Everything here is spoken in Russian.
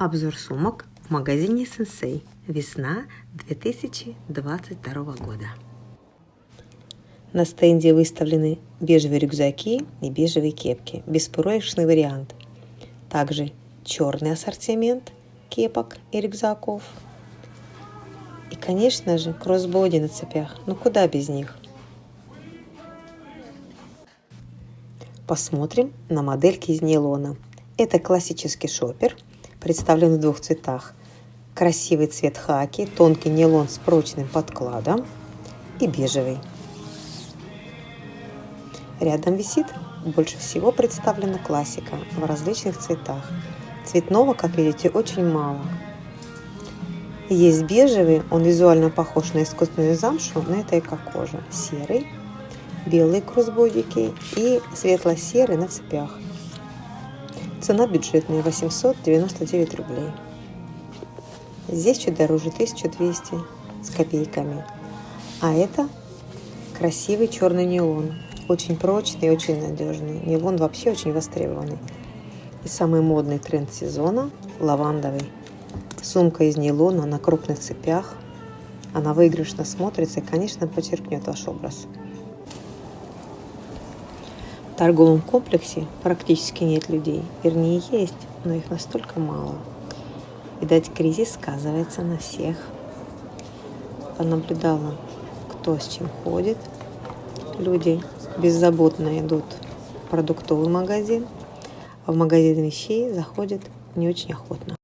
Обзор сумок в магазине Сенсей. Весна 2022 года. На стенде выставлены бежевые рюкзаки и бежевые кепки. Беспроигрышный вариант. Также черный ассортимент кепок и рюкзаков. И, конечно же, кроссбоди на цепях. Ну куда без них? Посмотрим на модельки из нейлона. Это классический шопер – представлен в двух цветах. Красивый цвет хаки, тонкий нейлон с прочным подкладом и бежевый. Рядом висит больше всего представлена классика в различных цветах. Цветного, как видите, очень мало. Есть бежевый, он визуально похож на искусственную замшу, но это эко-кожа. Серый, белые кроссбодики и светло-серый на цепях. Цена бюджетная 899 рублей. Здесь чуть дороже 1200 с копейками. А это красивый черный нейлон. Очень прочный очень надежный. Нейлон вообще очень востребованный. И самый модный тренд сезона – лавандовый. Сумка из нейлона на крупных цепях. Она выигрышно смотрится и, конечно, подчеркнет ваш образ торговом комплексе практически нет людей. Вернее, есть, но их настолько мало. Видать, кризис сказывается на всех. Понаблюдала, кто с чем ходит. Люди беззаботно идут в продуктовый магазин, а в магазин вещей заходят не очень охотно.